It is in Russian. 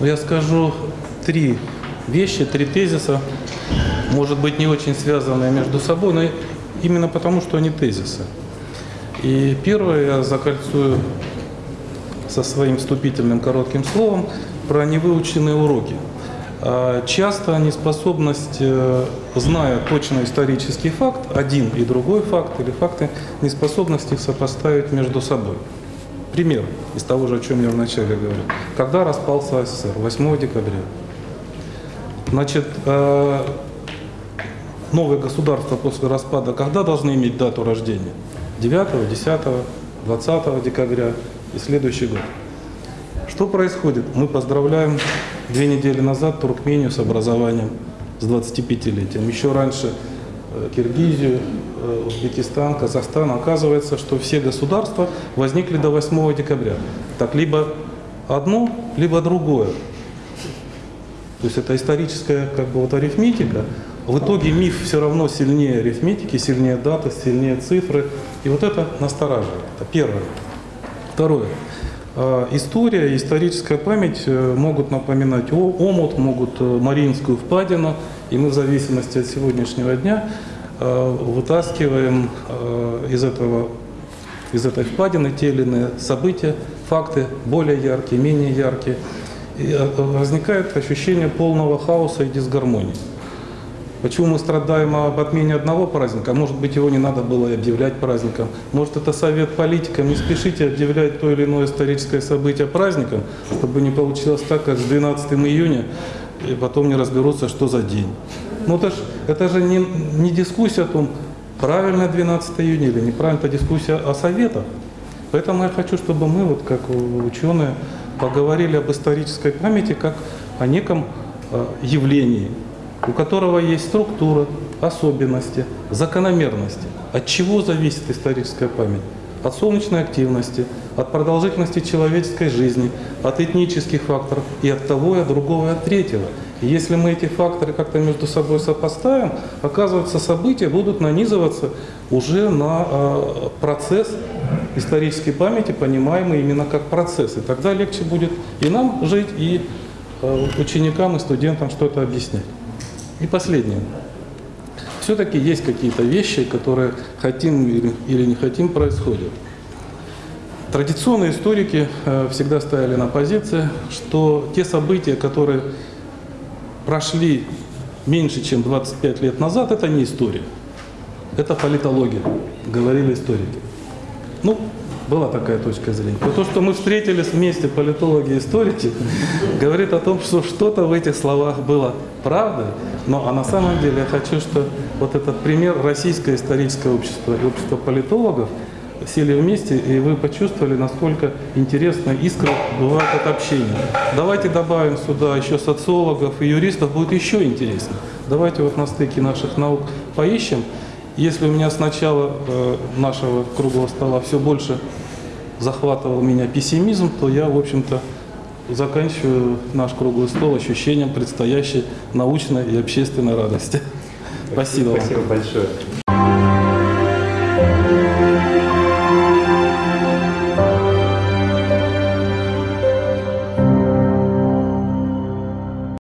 Но я скажу три вещи, три тезиса, может быть, не очень связанные между собой, но именно потому, что они тезисы. И первое я закольцую со своим вступительным коротким словом про невыученные уроки. А, Часто неспособность, э, зная точно исторический факт, один и другой факт или факты, неспособность их сопоставить между собой. Пример из того же, о чем я вначале говорил. Когда распался СССР? 8 декабря. Значит, э, новые государства после распада когда должны иметь дату рождения? 9, 10, 20 декабря и следующий год. Что происходит? Мы поздравляем две недели назад Туркмению с образованием, с 25-летием. Еще раньше Киргизию, э, Узбекистан, Казахстан. Оказывается, что все государства возникли до 8 декабря. Так либо одно, либо другое. То есть это историческая как бы вот арифметика. В итоге миф все равно сильнее арифметики, сильнее даты, сильнее цифры. И вот это настораживает. Это первое. Второе. А, История историческая память э, могут напоминать омут, могут э, Мариинскую впадину, и мы в зависимости от сегодняшнего дня э, вытаскиваем э, из, этого, из этой впадины те или иные события, факты более яркие, менее яркие. И э, возникает ощущение полного хаоса и дисгармонии. Почему мы страдаем об отмене одного праздника? Может быть, его не надо было и объявлять праздником. Может, это совет политикам. Не спешите объявлять то или иное историческое событие праздником, чтобы не получилось так, как с 12 июня, и потом не разберутся, что за день. Ну, это, ж, это же не, не дискуссия о том, правильно 12 июня или неправильно, это дискуссия о советах. Поэтому я хочу, чтобы мы, вот как ученые, поговорили об исторической памяти как о неком э, явлении, у которого есть структура, особенности, закономерности. От чего зависит историческая память? От солнечной активности, от продолжительности человеческой жизни, от этнических факторов и от того, и от другого, и от третьего. И если мы эти факторы как-то между собой сопоставим, оказывается, события будут нанизываться уже на э, процесс исторической памяти, понимаемый именно как процесс. И тогда легче будет и нам жить, и э, ученикам, и студентам что-то объяснять. И последнее. Все-таки есть какие-то вещи, которые хотим или, не хотим происходят. Традиционные историки э, всегда стояли на позиции, что те события, которые прошли меньше, чем 25 лет назад, это не история. Это политология, говорили историки. Ну, была такая точка зрения. Но то, что мы встретились вместе, политологи и историки, говорит о том, что что-то в этих словах было правдой. Но а на самом деле я хочу, что вот этот пример российское историческое общество и общество политологов сели вместе, и вы почувствовали, насколько интересно искра бывает от общения. Давайте добавим сюда еще социологов и юристов, будет еще интереснее. Давайте вот на стыке наших наук поищем. Если у меня с начала э, нашего круглого стола все больше захватывал меня пессимизм, то я, в общем-то, заканчиваю наш круглый стол ощущением предстоящей научной и общественной радости. Спасибо. Спасибо большое.